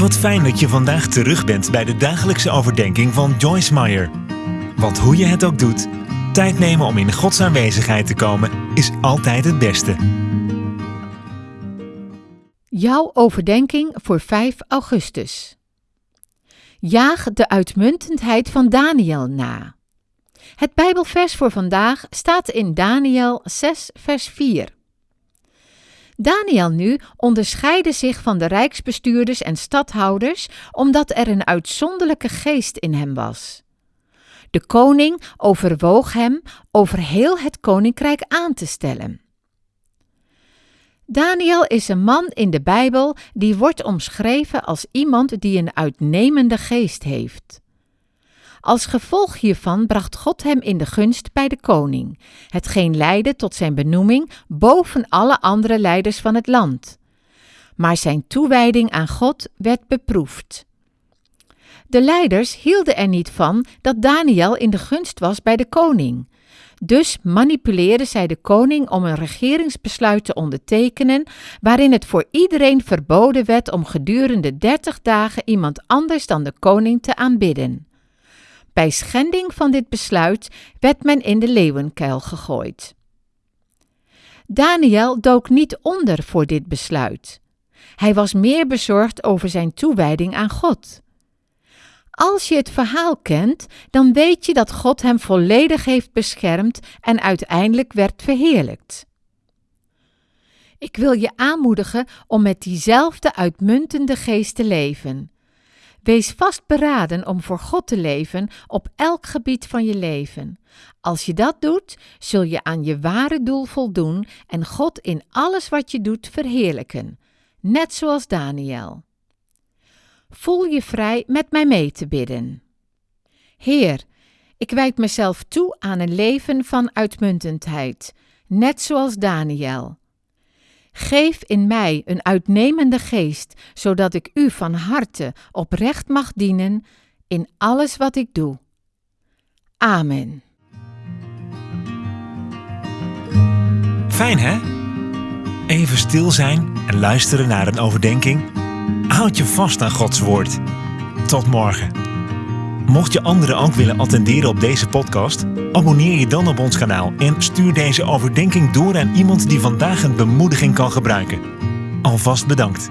Wat fijn dat je vandaag terug bent bij de dagelijkse overdenking van Joyce Meyer. Want hoe je het ook doet, tijd nemen om in Gods aanwezigheid te komen is altijd het beste. Jouw overdenking voor 5 augustus. Jaag de uitmuntendheid van Daniel na. Het Bijbelvers voor vandaag staat in Daniel 6, vers 4. Daniel nu onderscheidde zich van de rijksbestuurders en stadhouders omdat er een uitzonderlijke geest in hem was. De koning overwoog hem over heel het koninkrijk aan te stellen. Daniel is een man in de Bijbel die wordt omschreven als iemand die een uitnemende geest heeft. Als gevolg hiervan bracht God hem in de gunst bij de koning, hetgeen leidde tot zijn benoeming boven alle andere leiders van het land. Maar zijn toewijding aan God werd beproefd. De leiders hielden er niet van dat Daniel in de gunst was bij de koning. Dus manipuleerden zij de koning om een regeringsbesluit te ondertekenen, waarin het voor iedereen verboden werd om gedurende dertig dagen iemand anders dan de koning te aanbidden. Bij schending van dit besluit werd men in de leeuwenkuil gegooid. Daniel dook niet onder voor dit besluit. Hij was meer bezorgd over zijn toewijding aan God. Als je het verhaal kent, dan weet je dat God hem volledig heeft beschermd en uiteindelijk werd verheerlijkt. Ik wil je aanmoedigen om met diezelfde uitmuntende geest te leven. Wees vastberaden om voor God te leven op elk gebied van je leven. Als je dat doet, zul je aan je ware doel voldoen en God in alles wat je doet verheerlijken, net zoals Daniel. Voel je vrij met mij mee te bidden. Heer, ik wijd mezelf toe aan een leven van uitmuntendheid, net zoals Daniel. Geef in mij een uitnemende geest, zodat ik u van harte oprecht mag dienen in alles wat ik doe. Amen. Fijn hè? Even stil zijn en luisteren naar een overdenking. Houd je vast aan Gods woord. Tot morgen. Mocht je anderen ook willen attenderen op deze podcast, abonneer je dan op ons kanaal en stuur deze overdenking door aan iemand die vandaag een bemoediging kan gebruiken. Alvast bedankt.